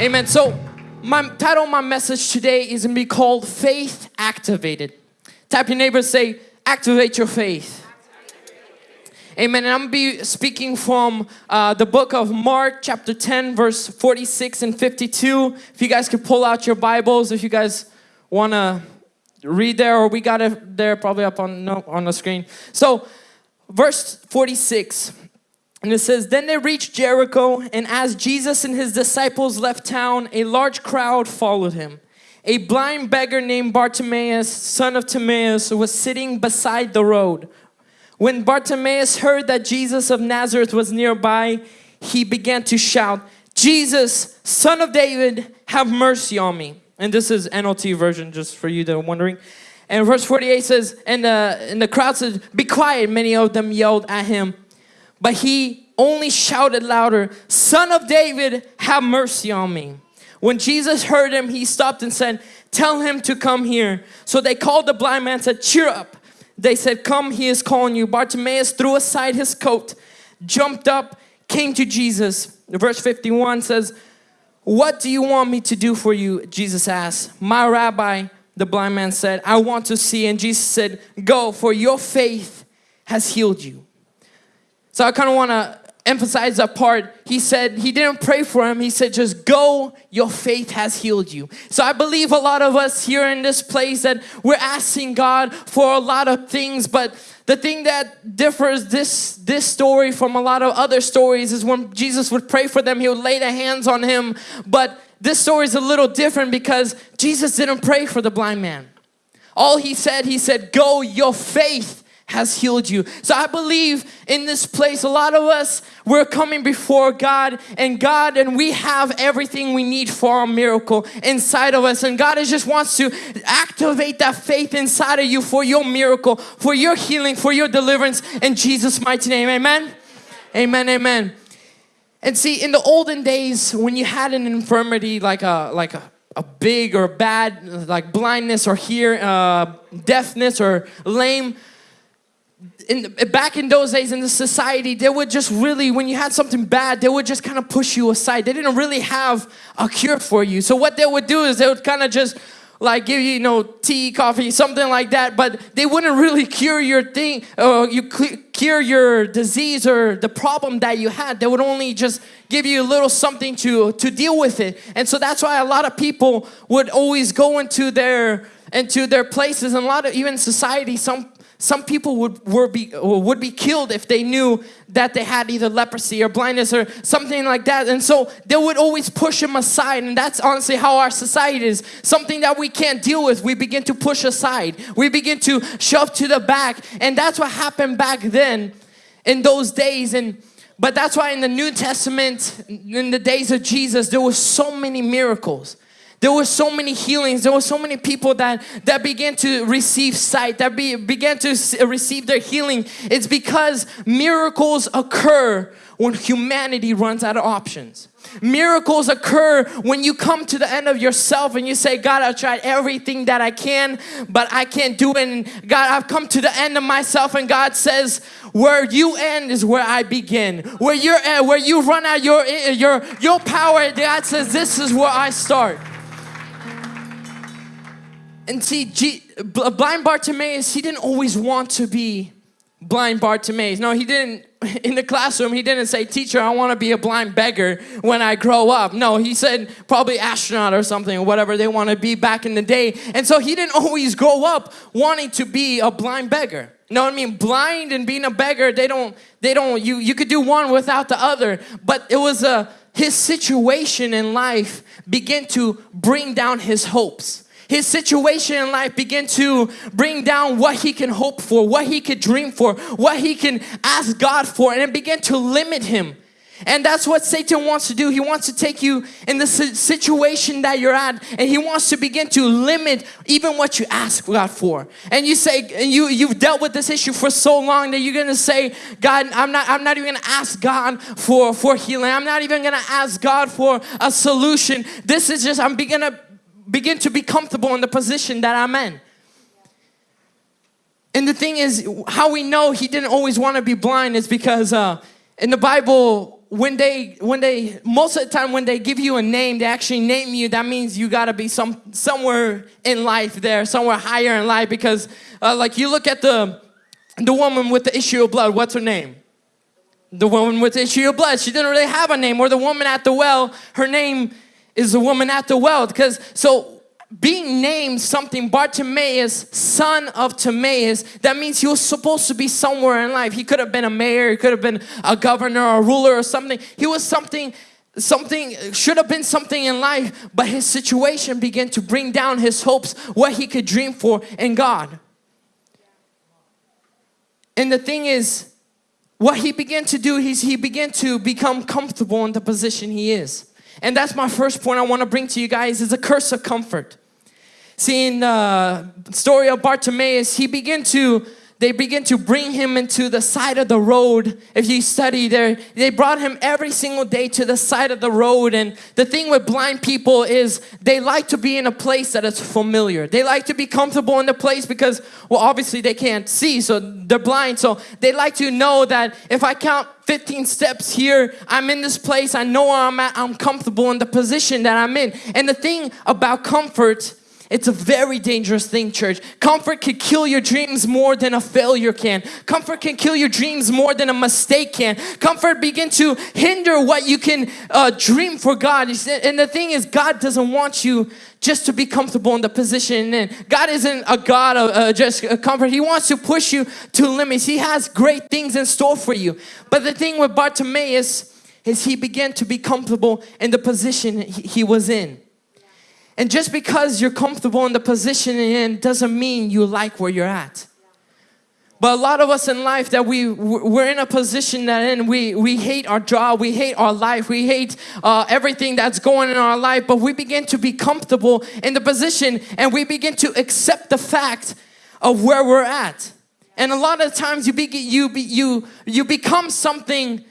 Amen. So, my title my message today is going to be called Faith Activated. Tap your neighbor say, Activate your faith. Amen. And I'm going to be speaking from uh, the book of Mark, chapter 10, verse 46 and 52. If you guys could pull out your Bibles, if you guys want to read there, or we got it there probably up on, no, on the screen. So, verse 46. And it says, Then they reached Jericho, and as Jesus and his disciples left town, a large crowd followed him. A blind beggar named Bartimaeus, son of Timaeus, was sitting beside the road. When Bartimaeus heard that Jesus of Nazareth was nearby, he began to shout, Jesus, son of David, have mercy on me. And this is NLT version, just for you that are wondering. And verse 48 says, and, uh, and the crowd said, Be quiet. Many of them yelled at him. But he only shouted louder, Son of David, have mercy on me. When Jesus heard him, he stopped and said, Tell him to come here. So they called the blind man and said, Cheer up. They said, Come, he is calling you. Bartimaeus threw aside his coat, jumped up, came to Jesus. Verse 51 says, What do you want me to do for you? Jesus asked. My rabbi, the blind man said, I want to see. And Jesus said, Go, for your faith has healed you. So I kind of want to emphasize that part. He said, he didn't pray for him. He said, just go, your faith has healed you. So I believe a lot of us here in this place that we're asking God for a lot of things, but the thing that differs this, this story from a lot of other stories is when Jesus would pray for them, he would lay the hands on him. But this story is a little different because Jesus didn't pray for the blind man. All he said, he said, go, your faith has healed you. So I believe in this place, a lot of us, we're coming before God and God, and we have everything we need for a miracle inside of us. And God just wants to activate that faith inside of you for your miracle, for your healing, for your deliverance in Jesus' mighty name. Amen. Amen. Amen. And see, in the olden days, when you had an infirmity like a like a a big or bad like blindness or hear uh, deafness or lame in, back in those days in the society, they would just really, when you had something bad, they would just kind of push you aside. They didn't really have a cure for you. So what they would do is they would kind of just like give you, you know, tea, coffee, something like that, but they wouldn't really cure your thing, or you cure your disease or the problem that you had. They would only just give you a little something to, to deal with it. And so that's why a lot of people would always go into their into their places and a lot of even society some some people would, were be, would be killed if they knew that they had either leprosy or blindness or something like that. And so they would always push them aside. And that's honestly how our society is. Something that we can't deal with, we begin to push aside. We begin to shove to the back. And that's what happened back then in those days. And but that's why in the New Testament, in the days of Jesus, there were so many miracles. There were so many healings. There were so many people that, that began to receive sight, that be, began to receive their healing. It's because miracles occur when humanity runs out of options. Miracles occur when you come to the end of yourself and you say, God, I've tried everything that I can, but I can't do it. And God, I've come to the end of myself. And God says, where you end is where I begin. Where you're at, where you run out your, your, your power, God says, this is where I start. And see, G blind Bartimaeus, he didn't always want to be blind Bartimaeus. No, he didn't, in the classroom, he didn't say, teacher, I want to be a blind beggar when I grow up. No, he said probably astronaut or something, or whatever they want to be back in the day. And so he didn't always grow up wanting to be a blind beggar. You know what I mean? Blind and being a beggar, they don't, they don't, you, you could do one without the other. But it was a, his situation in life began to bring down his hopes his situation in life begin to bring down what he can hope for, what he could dream for, what he can ask God for, and it began to limit him. And that's what Satan wants to do. He wants to take you in the situation that you're at and he wants to begin to limit even what you ask God for. And you say, you, you've dealt with this issue for so long that you're gonna say, God, I'm not, I'm not even gonna ask God for, for healing. I'm not even gonna ask God for a solution. This is just, I'm gonna begin to be comfortable in the position that I'm in. And the thing is, how we know he didn't always want to be blind is because uh, in the Bible, when they when they most of the time when they give you a name they actually name you that means you got to be some somewhere in life there somewhere higher in life because uh, like you look at the the woman with the issue of blood what's her name the woman with the issue of blood she didn't really have a name or the woman at the well her name is the woman at the well because so being named something Bartimaeus, son of Timaeus, that means he was supposed to be somewhere in life. He could have been a mayor, he could have been a governor or a ruler or something. He was something, something, should have been something in life, but his situation began to bring down his hopes, what he could dream for in God. And the thing is, what he began to do is he began to become comfortable in the position he is. And that's my first point I want to bring to you guys is a curse of comfort. See in the uh, story of Bartimaeus, he began to they begin to bring him into the side of the road. If you study there, they brought him every single day to the side of the road. And the thing with blind people is they like to be in a place that is familiar. They like to be comfortable in the place because, well, obviously they can't see, so they're blind. So they like to know that if I count 15 steps here, I'm in this place, I know where I'm at, I'm comfortable in the position that I'm in. And the thing about comfort it's a very dangerous thing, church. Comfort can kill your dreams more than a failure can. Comfort can kill your dreams more than a mistake can. Comfort begin to hinder what you can uh, dream for God. And the thing is, God doesn't want you just to be comfortable in the position in. God isn't a God of uh, just comfort. He wants to push you to limits. He has great things in store for you. But the thing with Bartimaeus is he began to be comfortable in the position he was in. And just because you're comfortable in the position you're in doesn't mean you like where you're at. But a lot of us in life that we we're in a position that in we we hate our job, we hate our life, we hate uh, everything that's going in our life. But we begin to be comfortable in the position, and we begin to accept the fact of where we're at. And a lot of times you be, you be, you you become something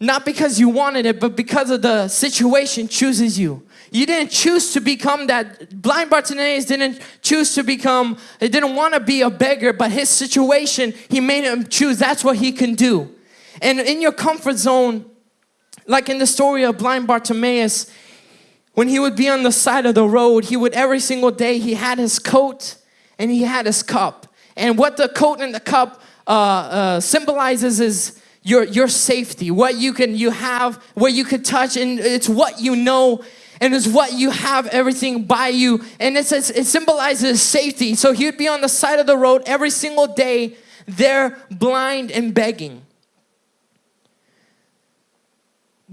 not because you wanted it, but because of the situation chooses you. You didn't choose to become that. Blind Bartimaeus didn't choose to become, he didn't want to be a beggar, but his situation, he made him choose. That's what he can do. And in your comfort zone, like in the story of blind Bartimaeus, when he would be on the side of the road, he would every single day, he had his coat and he had his cup. And what the coat and the cup uh, uh, symbolizes is your, your safety, what you can, you have, what you could touch, and it's what you know and it's what you have everything by you. And it says it symbolizes safety. So he'd be on the side of the road every single day there blind and begging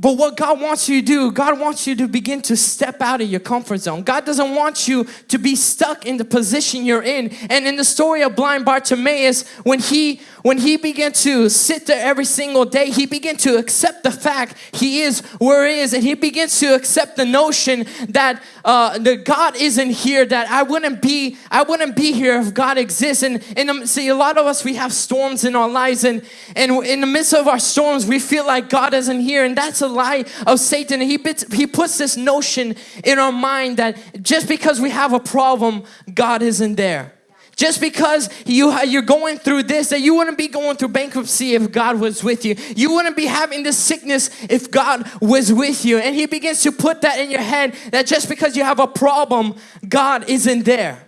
but what God wants you to do, God wants you to begin to step out of your comfort zone. God doesn't want you to be stuck in the position you're in. And in the story of blind Bartimaeus, when he when he began to sit there every single day, he began to accept the fact he is where he is, and he begins to accept the notion that uh, the God isn't here. That I wouldn't be, I wouldn't be here if God exists. And and um, see, a lot of us we have storms in our lives, and and in the midst of our storms, we feel like God isn't here, and that's a lie of Satan. He puts, he puts this notion in our mind that just because we have a problem, God isn't there. Just because you, you're going through this, that you wouldn't be going through bankruptcy if God was with you. You wouldn't be having this sickness if God was with you. And He begins to put that in your head that just because you have a problem, God isn't there.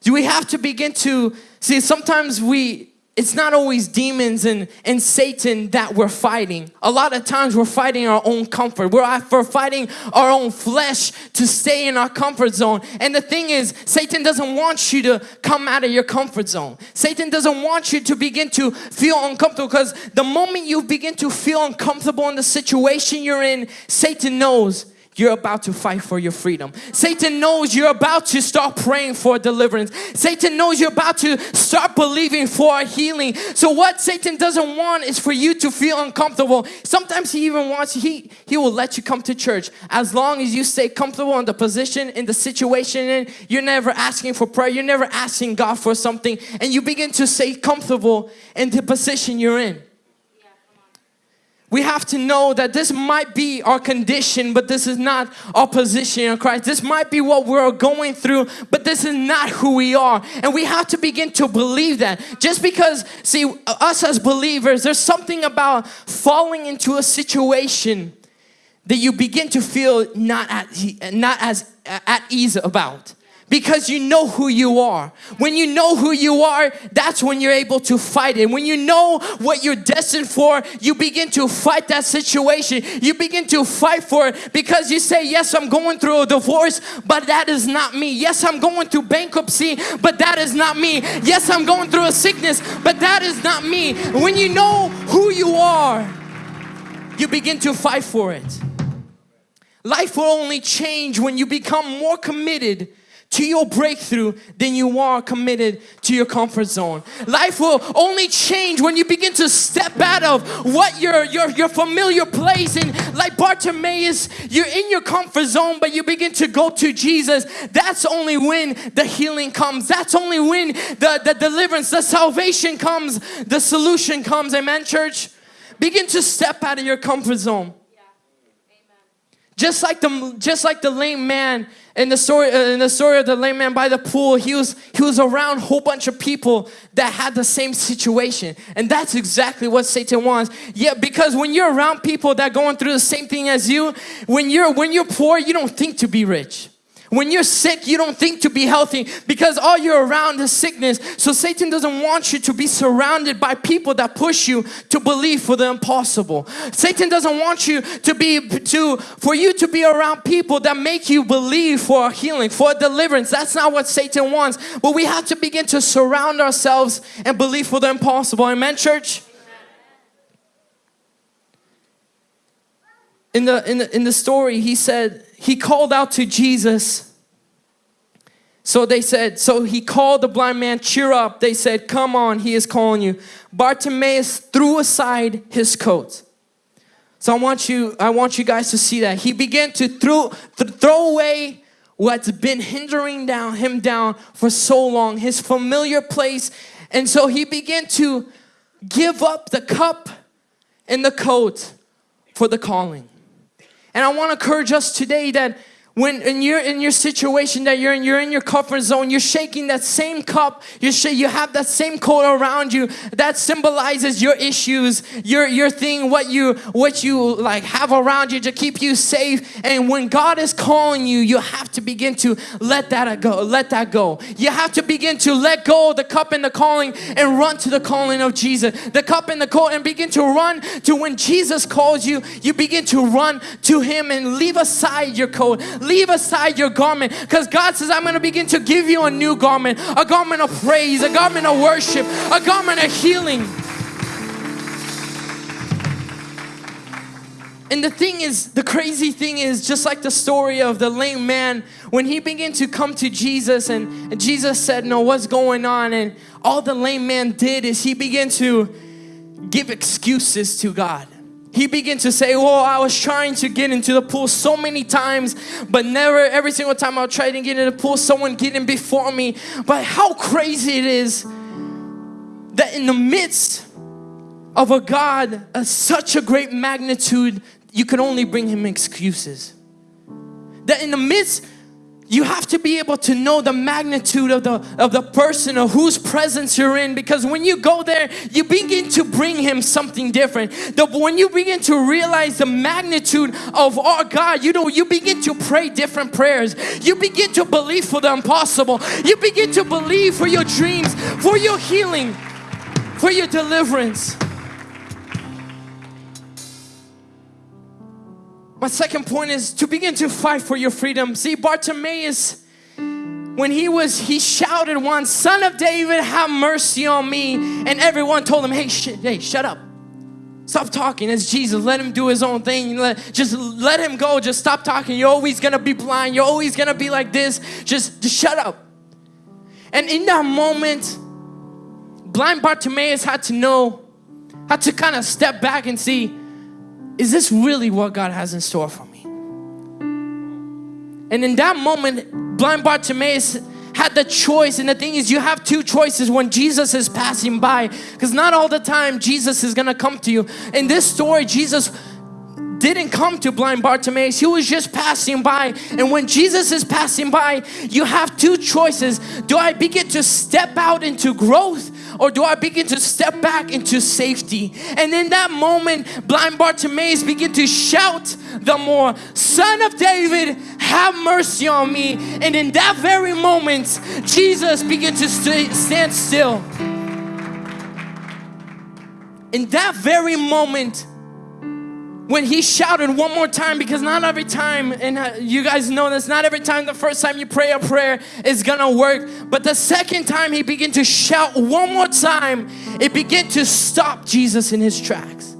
Do we have to begin to see? Sometimes we it's not always demons and, and Satan that we're fighting. A lot of times we're fighting our own comfort. We're, we're fighting our own flesh to stay in our comfort zone. And the thing is, Satan doesn't want you to come out of your comfort zone. Satan doesn't want you to begin to feel uncomfortable because the moment you begin to feel uncomfortable in the situation you're in, Satan knows you're about to fight for your freedom. Satan knows you're about to start praying for deliverance. Satan knows you're about to start believing for healing. So what Satan doesn't want is for you to feel uncomfortable. Sometimes he even wants, he, he will let you come to church as long as you stay comfortable in the position, in the situation and you're never asking for prayer. You're never asking God for something and you begin to stay comfortable in the position you're in. We have to know that this might be our condition, but this is not our position in Christ. This might be what we're going through, but this is not who we are. And we have to begin to believe that. Just because, see, us as believers, there's something about falling into a situation that you begin to feel not at, not as at ease about because you know who you are. When you know who you are, that's when you're able to fight it. When you know what you're destined for, you begin to fight that situation. You begin to fight for it because you say, Yes, I'm going through a divorce, but that is not me. Yes, I'm going through bankruptcy, but that is not me. Yes, I'm going through a sickness, but that is not me. When you know who you are, you begin to fight for it. Life will only change when you become more committed to your breakthrough than you are committed to your comfort zone. Life will only change when you begin to step out of what your your your familiar place and like Bartimaeus, you're in your comfort zone, but you begin to go to Jesus. That's only when the healing comes. That's only when the, the deliverance, the salvation comes, the solution comes. Amen, church. Begin to step out of your comfort zone. Just like the just like the lame man in the story uh, in the story of the lame man by the pool, he was he was around a whole bunch of people that had the same situation, and that's exactly what Satan wants. Yeah, because when you're around people that going through the same thing as you, when you're when you're poor, you don't think to be rich. When you're sick, you don't think to be healthy because all you're around is sickness. So Satan doesn't want you to be surrounded by people that push you to believe for the impossible. Satan doesn't want you to be to for you to be around people that make you believe for a healing, for deliverance. That's not what Satan wants. But we have to begin to surround ourselves and believe for the impossible. Amen, church. In the, in the in the story, he said he called out to Jesus. So they said, so he called the blind man, cheer up. They said, come on, he is calling you. Bartimaeus threw aside his coat. So I want you, I want you guys to see that. He began to throw, th throw away what's been hindering down him down for so long, his familiar place. And so he began to give up the cup and the coat for the calling. And I want to encourage us today that when in you're in your situation that you're in, you're in your comfort zone, you're shaking that same cup, you you have that same coat around you that symbolizes your issues, your your thing, what you what you like have around you to keep you safe. And when God is calling you, you have to begin to let that go, let that go. You have to begin to let go the cup and the calling and run to the calling of Jesus. The cup and the coat and begin to run to when Jesus calls you, you begin to run to him and leave aside your coat leave aside your garment because God says, I'm going to begin to give you a new garment, a garment of praise, a garment of worship, a garment of healing. And the thing is, the crazy thing is, just like the story of the lame man, when he began to come to Jesus and, and Jesus said, No, what's going on? And all the lame man did is he began to give excuses to God. He began to say, Oh, I was trying to get into the pool so many times, but never, every single time I tried to get in the pool, someone getting before me. But how crazy it is that in the midst of a God of such a great magnitude, you can only bring Him excuses. That in the midst you have to be able to know the magnitude of the of the person or whose presence you're in because when you go there you begin to bring him something different. The, when you begin to realize the magnitude of our God you know you begin to pray different prayers. You begin to believe for the impossible. You begin to believe for your dreams for your healing for your deliverance My second point is to begin to fight for your freedom. See, Bartimaeus, when he was, he shouted once, Son of David, have mercy on me. And everyone told him, hey, sh hey, shut up. Stop talking. It's Jesus. Let him do his own thing. Let, just let him go. Just stop talking. You're always going to be blind. You're always going to be like this. Just, just shut up. And in that moment, blind Bartimaeus had to know, had to kind of step back and see, is this really what God has in store for me? And in that moment, blind Bartimaeus had the choice and the thing is you have two choices when Jesus is passing by because not all the time Jesus is gonna come to you. In this story Jesus didn't come to blind Bartimaeus. He was just passing by and when Jesus is passing by you have two choices. Do I begin to step out into growth or do I begin to step back into safety? And in that moment, blind Bartimaeus begin to shout the more, Son of David, have mercy on me. And in that very moment, Jesus began to st stand still. In that very moment, when he shouted one more time because not every time and uh, you guys know this not every time the first time you pray a prayer is gonna work but the second time he began to shout one more time it began to stop Jesus in his tracks.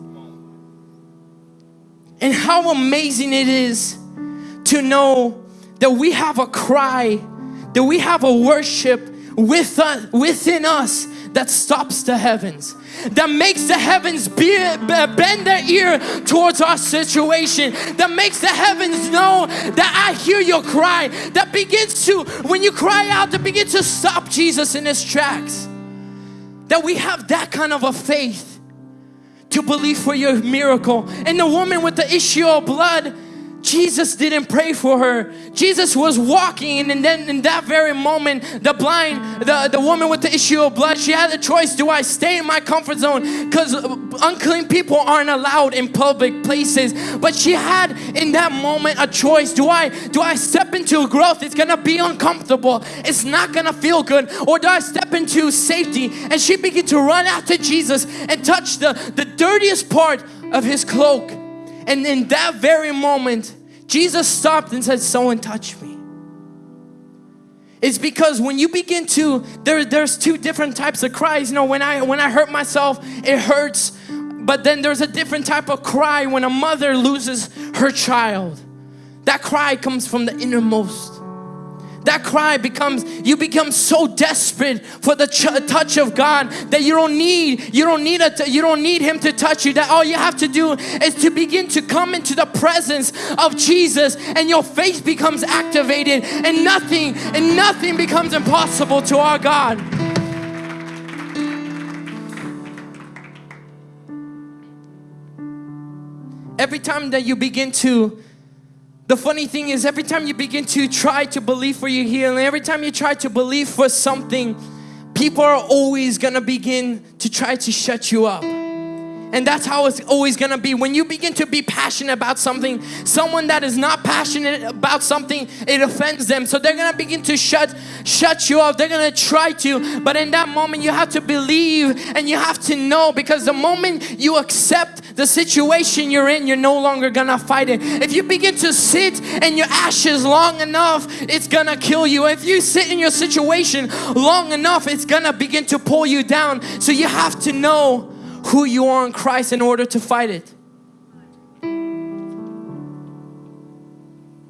And how amazing it is to know that we have a cry that we have a worship with us, within us that stops the heavens that makes the heavens be, bend their ear towards our situation, that makes the heavens know that I hear your cry, that begins to, when you cry out, that begins to stop Jesus in his tracks. That we have that kind of a faith to believe for your miracle. And the woman with the issue of blood, Jesus didn't pray for her. Jesus was walking and then in that very moment, the blind, the, the woman with the issue of blood, she had a choice. Do I stay in my comfort zone? Because unclean people aren't allowed in public places. But she had in that moment a choice. Do I, do I step into growth? It's gonna be uncomfortable. It's not gonna feel good. Or do I step into safety? And she began to run after Jesus and touch the, the dirtiest part of his cloak. And in that very moment, Jesus stopped and said, someone touch me. It's because when you begin to, there, there's two different types of cries. You know, when I, when I hurt myself, it hurts. But then there's a different type of cry when a mother loses her child. That cry comes from the innermost that cry becomes you become so desperate for the touch of God that you don't need you don't need a you don't need him to touch you. That all you have to do is to begin to come into the presence of Jesus and your faith becomes activated and nothing and nothing becomes impossible to our God. Every time that you begin to the funny thing is every time you begin to try to believe for your healing, every time you try to believe for something, people are always gonna begin to try to shut you up. And that's how it's always gonna be. When you begin to be passionate about something, someone that is not passionate about something, it offends them. So they're gonna begin to shut shut you off. They're gonna try to, but in that moment you have to believe and you have to know because the moment you accept the situation you're in, you're no longer gonna fight it. If you begin to sit in your ashes long enough, it's gonna kill you. If you sit in your situation long enough, it's gonna begin to pull you down. So you have to know who you are in Christ in order to fight it.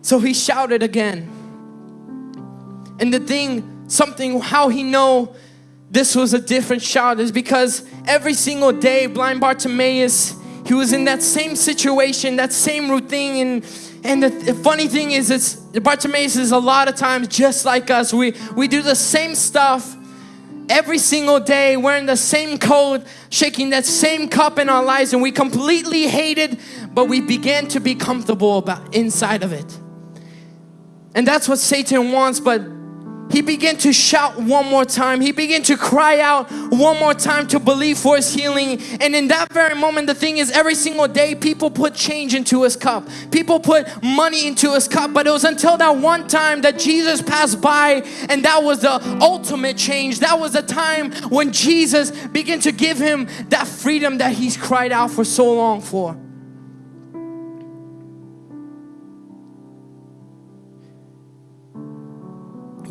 So he shouted again. And the thing, something, how he know this was a different shout is because every single day blind Bartimaeus, he was in that same situation, that same routine and and the, the, funny thing is it's Bartimaeus is a lot of times just like us. We we do the same stuff every single day wearing the same coat shaking that same cup in our lives and we completely hate it but we began to be comfortable about inside of it. And that's what Satan wants but he began to shout one more time. He began to cry out one more time to believe for his healing. And in that very moment, the thing is, every single day, people put change into his cup. People put money into his cup. But it was until that one time that Jesus passed by, and that was the ultimate change. That was the time when Jesus began to give him that freedom that he's cried out for so long for.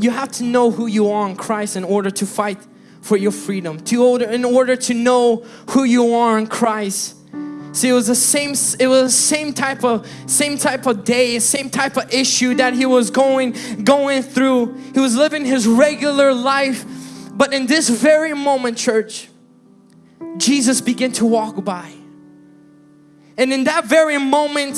You have to know who you are in Christ in order to fight for your freedom. To order, in order to know who you are in Christ. See, it was the same. It was the same type of same type of day, same type of issue that he was going going through. He was living his regular life, but in this very moment, church, Jesus began to walk by, and in that very moment,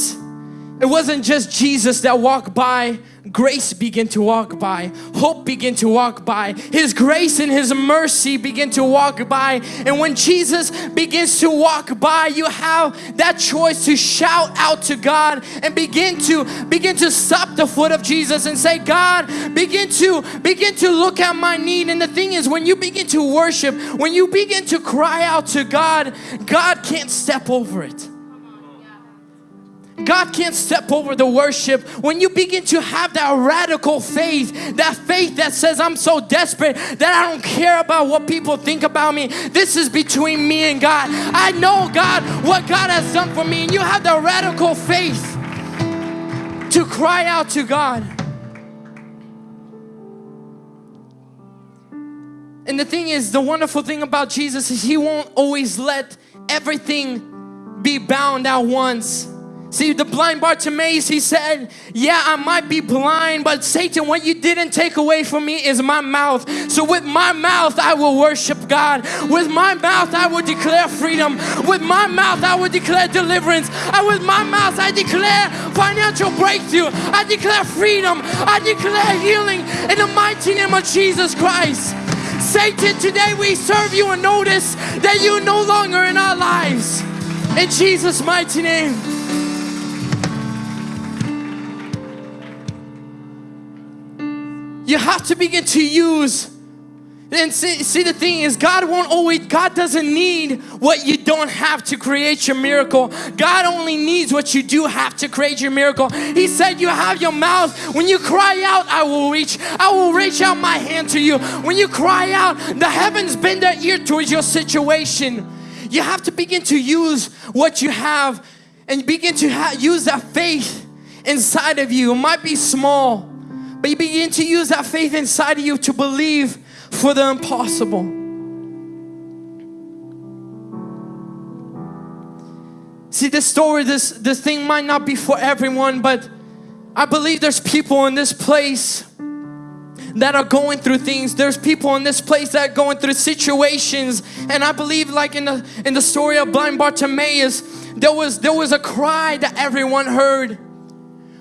it wasn't just Jesus that walked by, grace begin to walk by, hope begin to walk by, His grace and His mercy begin to walk by. And when Jesus begins to walk by, you have that choice to shout out to God and begin to begin to stop the foot of Jesus and say, God, begin to begin to look at my need. And the thing is, when you begin to worship, when you begin to cry out to God, God can't step over it. God can't step over the worship. When you begin to have that radical faith, that faith that says, I'm so desperate that I don't care about what people think about me. This is between me and God. I know God, what God has done for me. And you have the radical faith to cry out to God. And the thing is, the wonderful thing about Jesus is He won't always let everything be bound at once. See, the blind Bartimaeus, he said, Yeah, I might be blind, but Satan, what you didn't take away from me is my mouth. So, with my mouth, I will worship God. With my mouth, I will declare freedom. With my mouth, I will declare deliverance. And with my mouth, I declare financial breakthrough. I declare freedom. I declare healing in the mighty name of Jesus Christ. Satan, today we serve you and notice that you're no longer in our lives. In Jesus' mighty name. You have to begin to use and see, see, the thing is, God won't always, God doesn't need what you don't have to create your miracle. God only needs what you do have to create your miracle. He said, You have your mouth. When you cry out, I will reach. I will reach out my hand to you. When you cry out, the heavens bend their ear towards your situation. You have to begin to use what you have and begin to use that faith inside of you. It might be small but you begin to use that faith inside of you to believe for the impossible. See, this story, this, this thing might not be for everyone, but I believe there's people in this place that are going through things. There's people in this place that are going through situations. And I believe like in the in the story of blind Bartimaeus, there was there was a cry that everyone heard.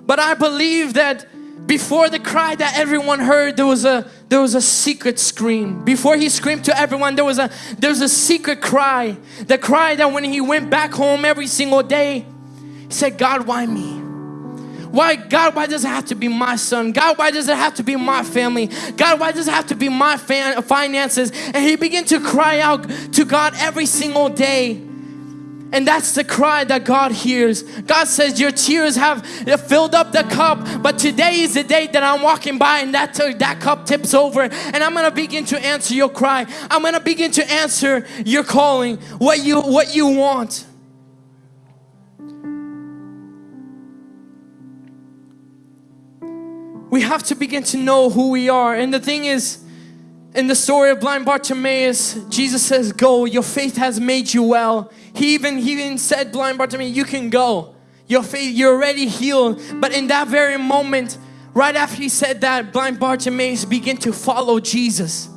But I believe that before the cry that everyone heard there was a there was a secret scream. Before he screamed to everyone there was a there was a secret cry. The cry that when he went back home every single day he said god why me? Why god why does it have to be my son? God why does it have to be my family? God why does it have to be my finances? And he began to cry out to god every single day and that's the cry that God hears. God says, Your tears have filled up the cup, but today is the day that I'm walking by and that, that cup tips over. And I'm gonna begin to answer your cry. I'm gonna begin to answer your calling, what you, what you want. We have to begin to know who we are. And the thing is, in the story of blind Bartimaeus, Jesus says, Go, your faith has made you well. He even, he even said, blind Bartimaeus, you can go. Your faith, you're already healed. But in that very moment, right after he said that, blind Bartimaeus began to follow Jesus.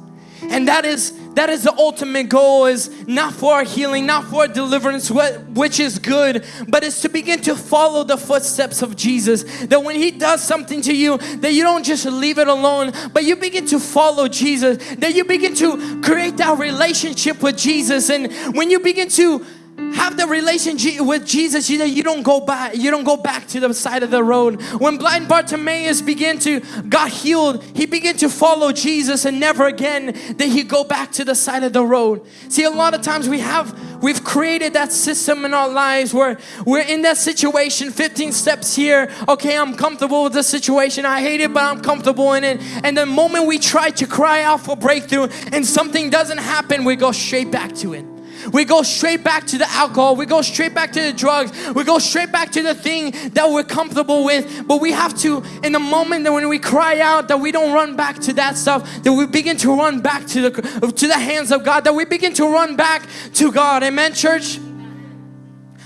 And that is that is the ultimate goal is not for healing, not for deliverance, which is good, but it's to begin to follow the footsteps of Jesus. That when He does something to you, that you don't just leave it alone, but you begin to follow Jesus. That you begin to create that relationship with Jesus. And when you begin to have the relationship with Jesus. You, know, you don't go back you don't go back to the side of the road. When blind Bartimaeus began to got healed he began to follow Jesus and never again did he go back to the side of the road. See a lot of times we have we've created that system in our lives where we're in that situation 15 steps here. Okay I'm comfortable with the situation. I hate it but I'm comfortable in it. And the moment we try to cry out for breakthrough and something doesn't happen we go straight back to it we go straight back to the alcohol. We go straight back to the drugs. We go straight back to the thing that we're comfortable with. But we have to, in the moment that when we cry out, that we don't run back to that stuff, that we begin to run back to the, to the hands of God, that we begin to run back to God. Amen, church?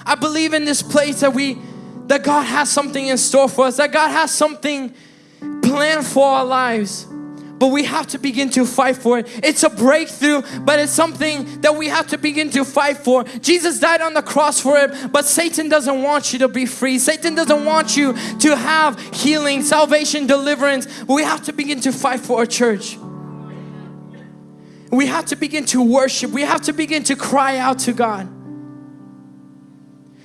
I believe in this place that we, that God has something in store for us, that God has something planned for our lives. But we have to begin to fight for it. It's a breakthrough, but it's something that we have to begin to fight for. Jesus died on the cross for it, but Satan doesn't want you to be free. Satan doesn't want you to have healing, salvation, deliverance. We have to begin to fight for our church. We have to begin to worship. We have to begin to cry out to God.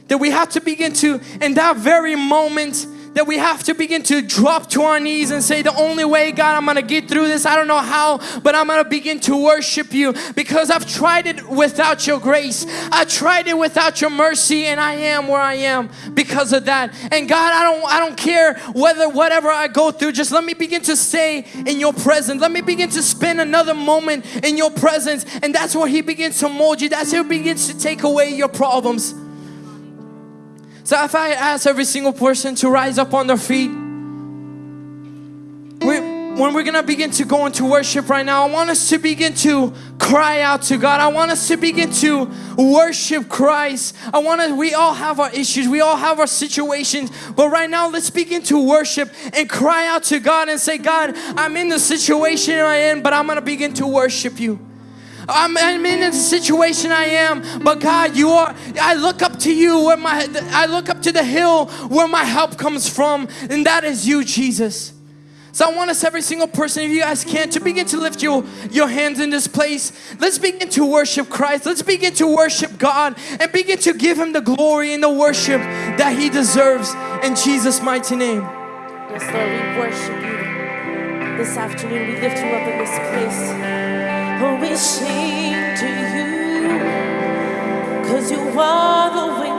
That we have to begin to, in that very moment, that we have to begin to drop to our knees and say, The only way, God, I'm gonna get through this. I don't know how, but I'm gonna begin to worship you because I've tried it without your grace. I tried it without your mercy, and I am where I am because of that. And God, I don't I don't care whether whatever I go through, just let me begin to stay in your presence. Let me begin to spend another moment in your presence. And that's where He begins to mold you. That's where He begins to take away your problems. So if I ask every single person to rise up on their feet, we, when we're gonna begin to go into worship right now, I want us to begin to cry out to God. I want us to begin to worship Christ. I want to, we all have our issues, we all have our situations, but right now let's begin to worship and cry out to God and say, God, I'm in the situation I am, in, but I'm gonna begin to worship you. I'm, I'm in a situation I am, but God, you are. I look up to you where my. I look up to the hill where my help comes from, and that is you, Jesus. So I want us, every single person, if you guys can, to begin to lift your, your hands in this place. Let's begin to worship Christ. Let's begin to worship God and begin to give Him the glory and the worship that He deserves in Jesus' mighty name. Yes, Lord, we worship you this afternoon. We lift you up in this place. We sing to you, cause you are the way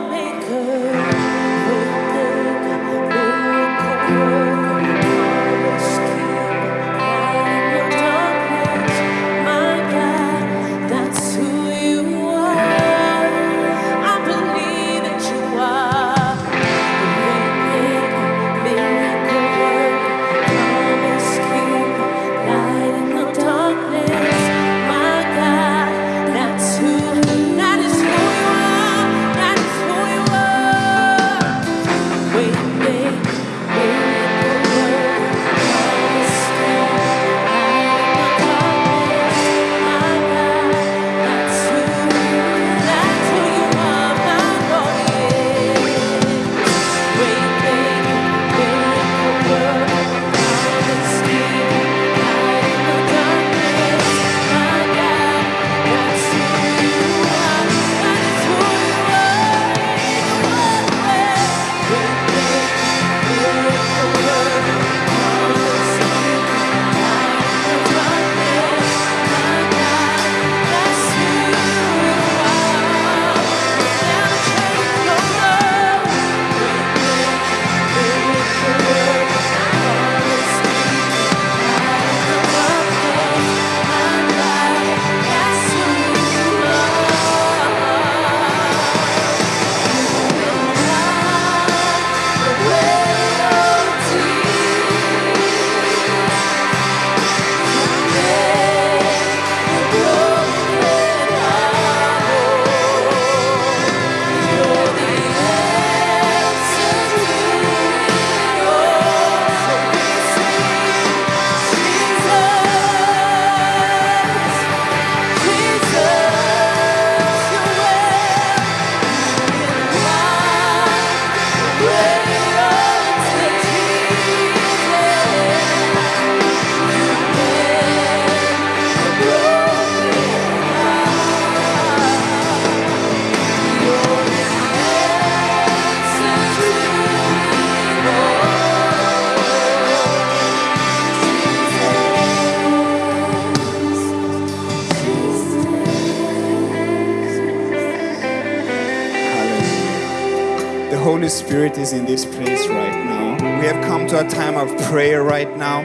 right now.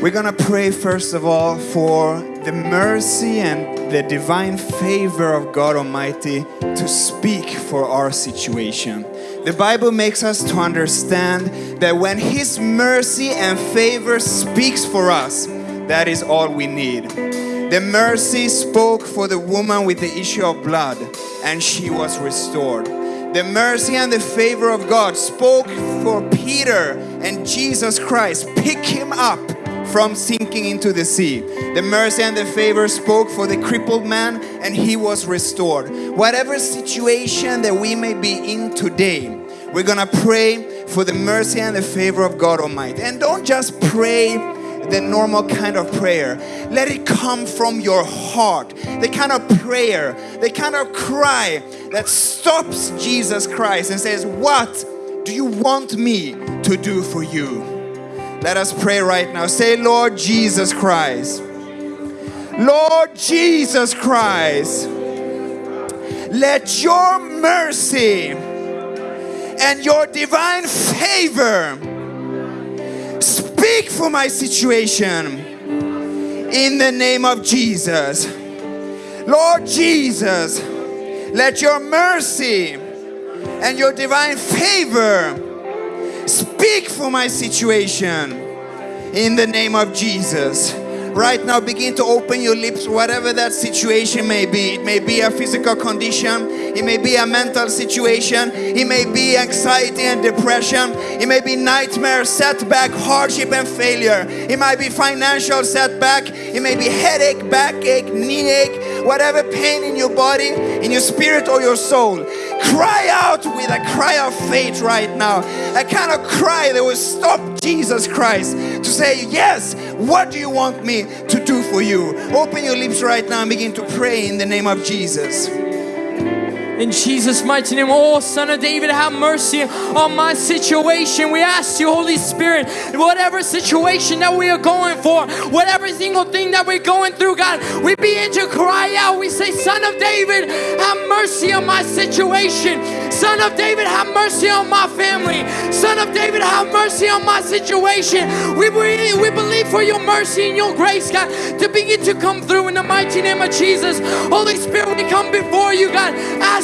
We're gonna pray first of all for the mercy and the divine favor of God Almighty to speak for our situation. The Bible makes us to understand that when His mercy and favor speaks for us, that is all we need. The mercy spoke for the woman with the issue of blood, and she was restored. The mercy and the favor of God spoke for Peter and Jesus Christ. Pick him up from sinking into the sea. The mercy and the favor spoke for the crippled man and he was restored. Whatever situation that we may be in today, we're gonna pray for the mercy and the favor of God Almighty. And don't just pray the normal kind of prayer. Let it come from your heart. The kind of prayer, the kind of cry that stops Jesus Christ and says, What do you want me to do for you? Let us pray right now. Say, Lord Jesus Christ. Lord Jesus Christ. Let your mercy and your divine favor speak for my situation in the name of Jesus. Lord Jesus, let your mercy and your divine favor speak for my situation in the name of Jesus. Right now, begin to open your lips, whatever that situation may be. It may be a physical condition, it may be a mental situation, it may be anxiety and depression, it may be nightmare, setback, hardship, and failure. It might be financial setback, it may be headache, backache, knee ache, whatever pain in your body, in your spirit, or your soul. Cry out with a cry of faith right now. A kind of cry that will stop Jesus Christ to say, Yes, what do you want me to do for you? Open your lips right now and begin to pray in the name of Jesus. In Jesus' mighty name, oh Son of David, have mercy on my situation. We ask you, Holy Spirit, whatever situation that we are going for, whatever single thing that we're going through, God, we begin to cry out. We say, Son of David, have mercy on my situation. Son of David, have mercy on my family. Son of David, have mercy on my situation. We believe, we believe for your mercy and your grace, God, to begin to come through in the mighty name of Jesus. Holy Spirit, we come before you, God,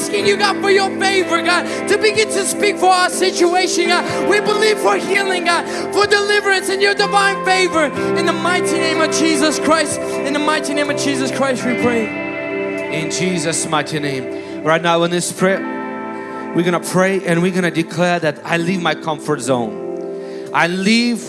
asking you, God, for your favor, God, to begin to speak for our situation, God. We believe for healing, God, for deliverance and your divine favor. In the mighty name of Jesus Christ, in the mighty name of Jesus Christ, we pray. In Jesus' mighty name. Right now in this prayer, we're gonna pray and we're gonna declare that I leave my comfort zone. I leave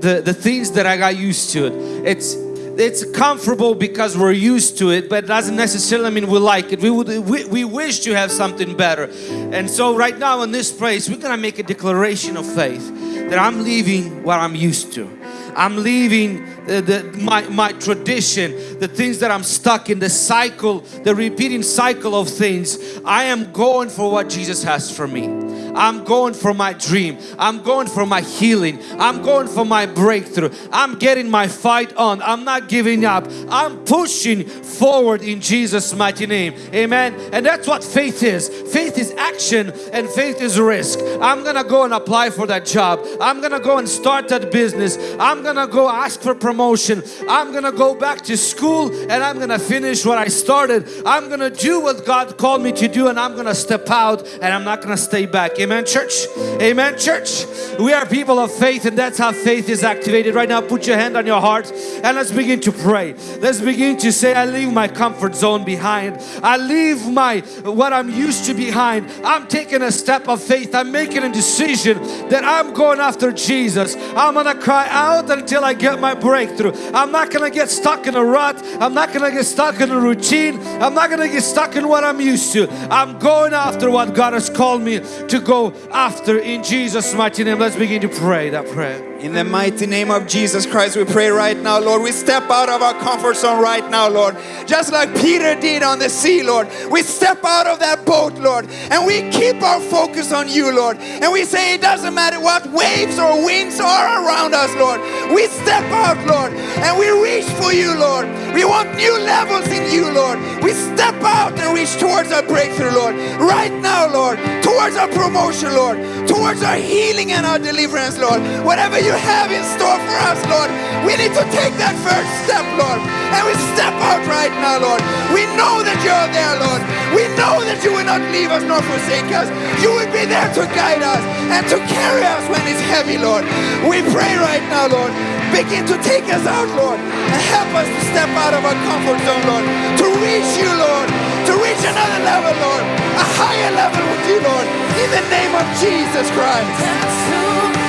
the, the things that I got used to. It's it's comfortable because we're used to it, but it doesn't necessarily mean we like it. We would we, we wish to have something better. And so right now in this place, we're gonna make a declaration of faith that I'm leaving what I'm used to. I'm leaving the, my, my tradition, the things that I'm stuck in, the cycle, the repeating cycle of things. I am going for what Jesus has for me. I'm going for my dream. I'm going for my healing. I'm going for my breakthrough. I'm getting my fight on. I'm not giving up. I'm pushing forward in Jesus' mighty name. Amen. And that's what faith is. Faith is action and faith is risk. I'm gonna go and apply for that job. I'm gonna go and start that business. I'm gonna go ask for promotion. I'm gonna go back to school and I'm gonna finish what I started. I'm gonna do what God called me to do and I'm gonna step out and I'm not gonna stay back. Amen, church. Amen, church. We are people of faith and that's how faith is activated. Right now, put your hand on your heart and let's begin to pray. Let's begin to say, I leave my comfort zone behind. I leave my what I'm used to behind. I'm taking a step of faith. I'm making a decision that I'm going after Jesus. I'm gonna cry out until I get my breakthrough. I'm not gonna get stuck in a rut. I'm not gonna get stuck in a routine. I'm not gonna get stuck in what I'm used to. I'm going after what God has called me to go after in Jesus' mighty name. Let's begin to pray that prayer. In the mighty name of Jesus Christ, we pray right now, Lord. We step out of our comfort zone right now, Lord. Just like Peter did on the sea, Lord. We step out of that boat, Lord, and we keep our focus on you, Lord. And we say it doesn't matter what waves or winds are around us, Lord. We step out, Lord, and we reach for you, Lord. We want new levels in you, Lord. We step out and reach towards our breakthrough, Lord. Right now, Lord, towards our promotion, Lord, towards our healing and our deliverance, Lord. Whatever you have in store for us, Lord, we need to take that first step, Lord. And we step out right now, Lord. We know that you're there, Lord. We know that you will not leave us nor forsake us. You will be there to guide us and to carry us when it's heavy, Lord. We pray right now, Lord. Begin to take us out, Lord, and help us to step out of our comfort zone, Lord, to reach you, Lord, to reach another level, Lord, a higher level with you, Lord, in the name of Jesus Christ.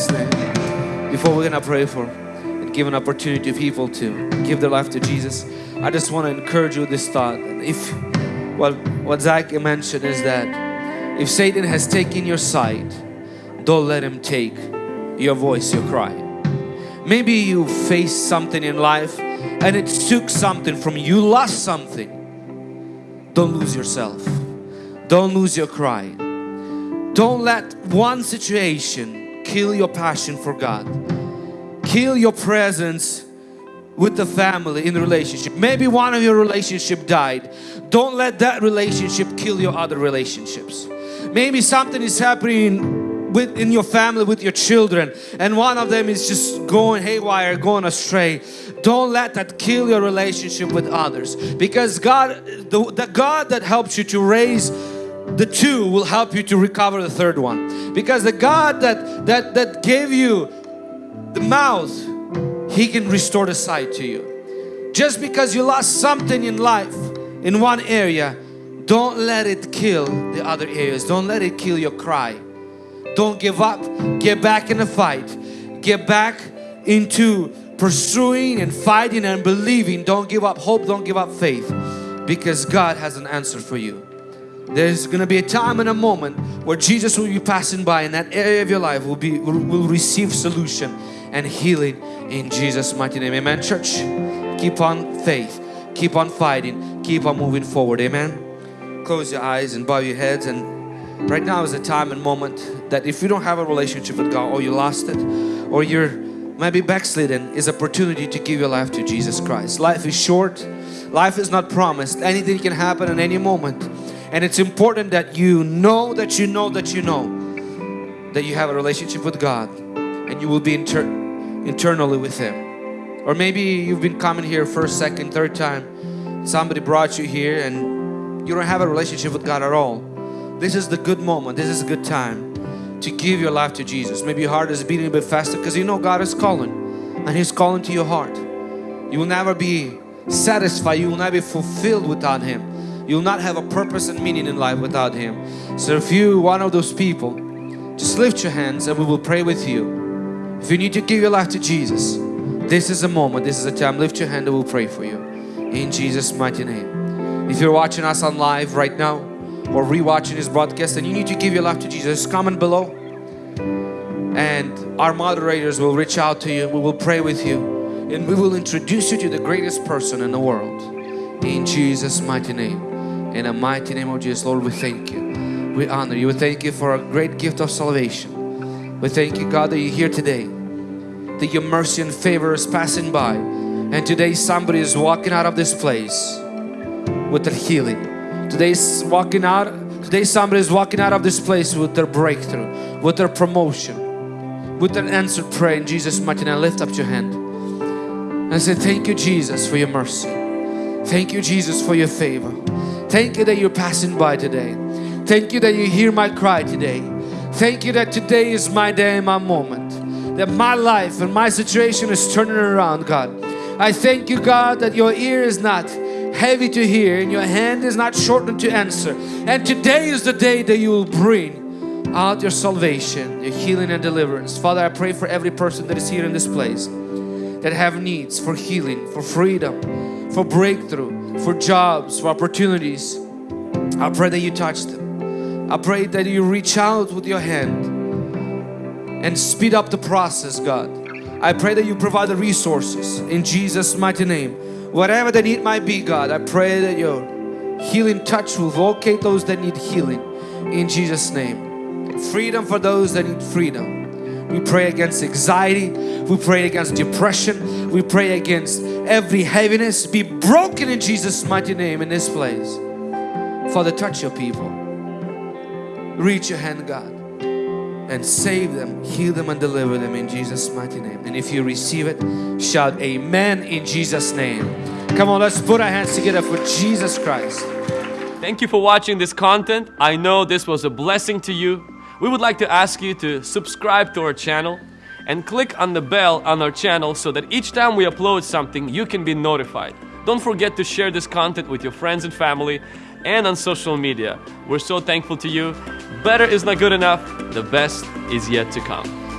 Jesus' name. Before we're gonna pray for and give an opportunity to people to give their life to Jesus, I just want to encourage you with this thought. If well, what Zach mentioned is that if Satan has taken your sight, don't let him take your voice, your cry. Maybe you faced something in life and it took something from you lost something. Don't lose yourself. Don't lose your cry. Don't let one situation kill your passion for God. Kill your presence with the family in the relationship. Maybe one of your relationship died. Don't let that relationship kill your other relationships. Maybe something is happening with in your family with your children and one of them is just going haywire, going astray. Don't let that kill your relationship with others because God the, the God that helps you to raise the two will help you to recover the third one. Because the God that that that gave you the mouth he can restore the sight to you. Just because you lost something in life in one area don't let it kill the other areas. Don't let it kill your cry. Don't give up. Get back in the fight. Get back into pursuing and fighting and believing. Don't give up hope. Don't give up faith. Because God has an answer for you there's gonna be a time and a moment where Jesus will be passing by and that area of your life will be will, will receive solution and healing in Jesus mighty name. Amen church. Keep on faith. Keep on fighting. Keep on moving forward. Amen. Close your eyes and bow your heads. And right now is a time and moment that if you don't have a relationship with God or you lost it or you're maybe backslidden is opportunity to give your life to Jesus Christ. Life is short. Life is not promised. Anything can happen at any moment and it's important that you know that you know that you know that you have a relationship with God and you will be inter internally with Him. Or maybe you've been coming here first, second, third time. Somebody brought you here and you don't have a relationship with God at all. This is the good moment. This is a good time to give your life to Jesus. Maybe your heart is beating a bit faster because you know God is calling and He's calling to your heart. You will never be satisfied. You will not be fulfilled without Him. You will not have a purpose and meaning in life without Him. So if you one of those people, just lift your hands and we will pray with you. If you need to give your life to Jesus, this is a moment, this is a time. Lift your hand and we'll pray for you. In Jesus' mighty name. If you're watching us on live right now or rewatching this broadcast and you need to give your life to Jesus, comment below and our moderators will reach out to you. We will pray with you and we will introduce you to the greatest person in the world. In Jesus' mighty name. In the mighty name of Jesus, Lord, we thank you. We honor you. We thank you for a great gift of salvation. We thank you, God, that you're here today. That your mercy and favor is passing by. And today somebody is walking out of this place with their healing. Today's walking out, today somebody is walking out of this place with their breakthrough, with their promotion, with their answered prayer in Jesus' mighty name. Lift up your hand and say, Thank you, Jesus, for your mercy. Thank you, Jesus, for your favor. Thank you that you're passing by today. Thank you that you hear my cry today. Thank you that today is my day and my moment. That my life and my situation is turning around, God. I thank you, God, that your ear is not heavy to hear and your hand is not shortened to answer. And today is the day that you will bring out your salvation, your healing and deliverance. Father, I pray for every person that is here in this place that have needs for healing, for freedom, for breakthrough, for jobs, for opportunities. I pray that you touch them. I pray that you reach out with your hand and speed up the process, God. I pray that you provide the resources in Jesus' mighty name. Whatever the need might be, God, I pray that your healing touch will locate those that need healing in Jesus' name. Freedom for those that need freedom. We pray against anxiety. We pray against depression. We pray against every heaviness. Be broken in Jesus' mighty name in this place. Father, touch your people. Reach your hand, God and save them, heal them and deliver them in Jesus mighty name. And if you receive it, shout amen in Jesus name. Come on, let's put our hands together for Jesus Christ. Thank you for watching this content. I know this was a blessing to you. We would like to ask you to subscribe to our channel and click on the bell on our channel so that each time we upload something, you can be notified. Don't forget to share this content with your friends and family and on social media. We're so thankful to you. Better is not good enough, the best is yet to come.